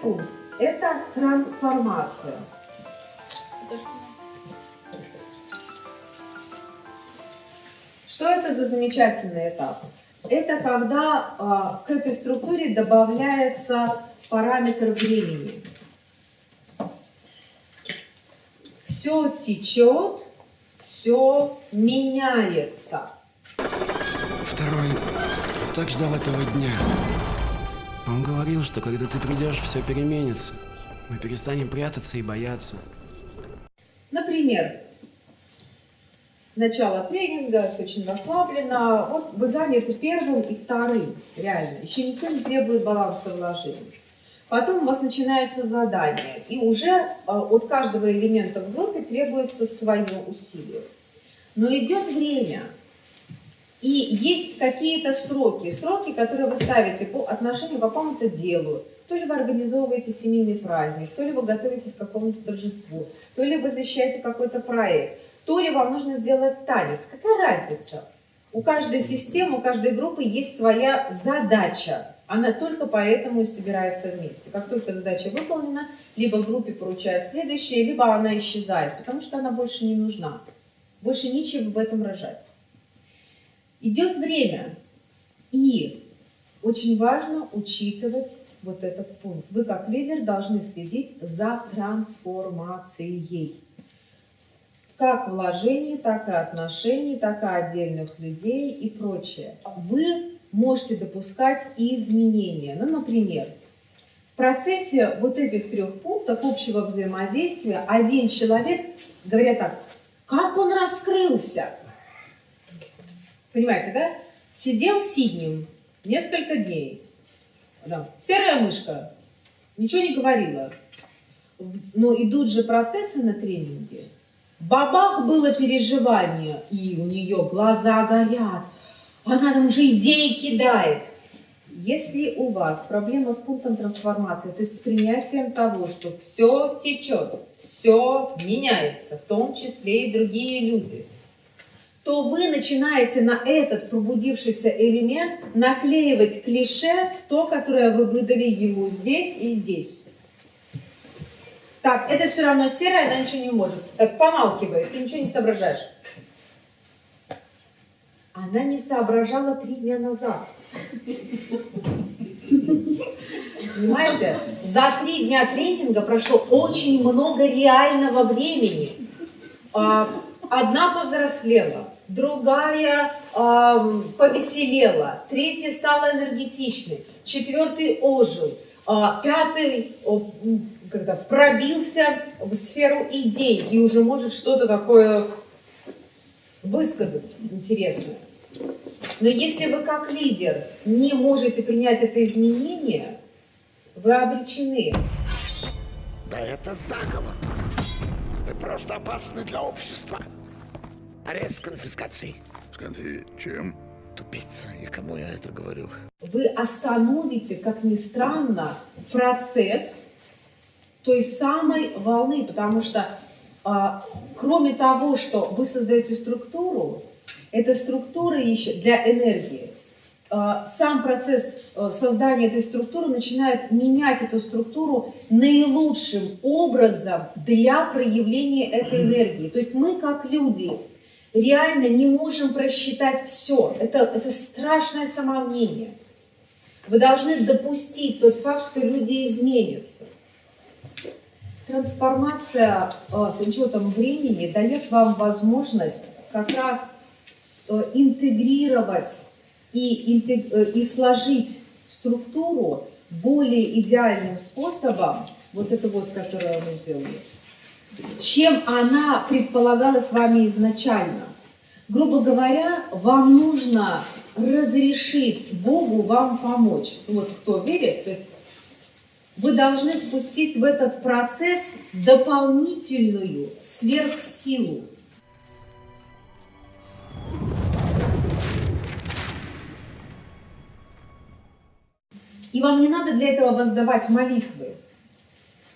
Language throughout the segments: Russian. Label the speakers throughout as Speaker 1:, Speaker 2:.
Speaker 1: пункт – это трансформация. Что это за замечательный этап? Это когда а, к этой структуре добавляется параметр времени. Все течет, все меняется.
Speaker 2: Второй так ждал этого дня. Он говорил, что когда ты придешь, все переменится. Мы перестанем прятаться и бояться.
Speaker 1: Например, начало тренинга, все очень расслаблено. Вот вы заняты первым и вторым, реально. Еще никто не требует баланса вложений. Потом у вас начинается задание, и уже а, от каждого элемента в группе требуется свое усилие. Но идет время, и есть какие-то сроки, сроки, которые вы ставите по отношению к какому-то делу. То ли вы организовываете семейный праздник, то ли вы готовитесь к какому-то торжеству, то ли вы защищаете какой-то проект, то ли вам нужно сделать танец. Какая разница? У каждой системы, у каждой группы есть своя задача. Она только поэтому и собирается вместе. Как только задача выполнена, либо группе поручают следующее, либо она исчезает, потому что она больше не нужна. Больше нечего в этом рожать. Идет время, и очень важно учитывать вот этот пункт. Вы как лидер должны следить за трансформацией. Как вложений, так и отношений, так и отдельных людей и прочее. Вы можете допускать изменения. Ну, например, в процессе вот этих трех пунктов общего взаимодействия один человек, говорят так, как он раскрылся, Понимаете, да? Сидел сиднем несколько дней. Да. Серая мышка. Ничего не говорила. Но идут же процессы на тренинге. Бабах было переживание, и у нее глаза горят. Она там уже идеи кидает. Если у вас проблема с пунктом трансформации, то есть с принятием того, что все течет, все меняется, в том числе и другие люди – то вы начинаете на этот пробудившийся элемент наклеивать клише, то, которое вы выдали ему здесь и здесь. Так, это все равно серая, она ничего не может. Так, помалкивает, ты ничего не соображаешь. Она не соображала три дня назад. Понимаете? За три дня тренинга прошло очень много реального времени. А, одна повзрослела, другая э, повеселела, третья стала энергетичной, четвертый ожил, э, пятый э, когда пробился в сферу идей и уже может что-то такое высказать интересное. Но если вы как лидер не можете принять это изменение, вы обречены.
Speaker 3: Да это заговор. Вы просто опасны для общества. Арест с конфискацией.
Speaker 4: С конфи... чем?
Speaker 3: Тупица, и кому я это говорю?
Speaker 1: Вы остановите, как ни странно, процесс той самой волны, потому что а, кроме того, что вы создаете структуру, эта структура еще для энергии. А, сам процесс а, создания этой структуры начинает менять эту структуру наилучшим образом для проявления этой энергии. То есть мы как люди реально не можем просчитать все. Это, это страшное самомнение. Вы должны допустить тот факт, что люди изменятся. Трансформация э, с учетом времени дает вам возможность как раз э, интегрировать и, э, и сложить структуру более идеальным способом, вот это вот, которое мы сделали, чем она предполагалась вами изначально. Грубо говоря, вам нужно разрешить Богу вам помочь. Вот кто верит, то есть вы должны впустить в этот процесс дополнительную сверхсилу. И вам не надо для этого воздавать молитвы.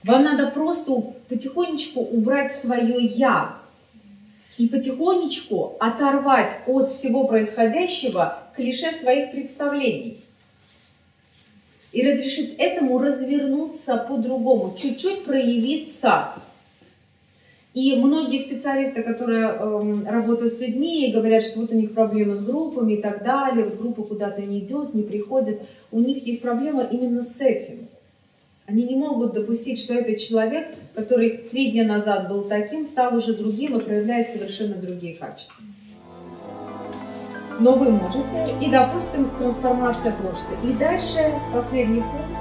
Speaker 1: Вам надо просто потихонечку убрать свое «я» и потихонечку оторвать от всего происходящего клише своих представлений. и разрешить этому развернуться по-другому, чуть-чуть проявиться. И многие специалисты, которые эм, работают с людьми, говорят, что вот у них проблемы с группами и так далее, вот группа куда-то не идет, не приходит, у них есть проблема именно с этим. Они не могут допустить, что этот человек, который три дня назад был таким, стал уже другим и проявляет совершенно другие качества. Но вы можете, и, допустим, трансформация прошлой. И дальше последний пункт.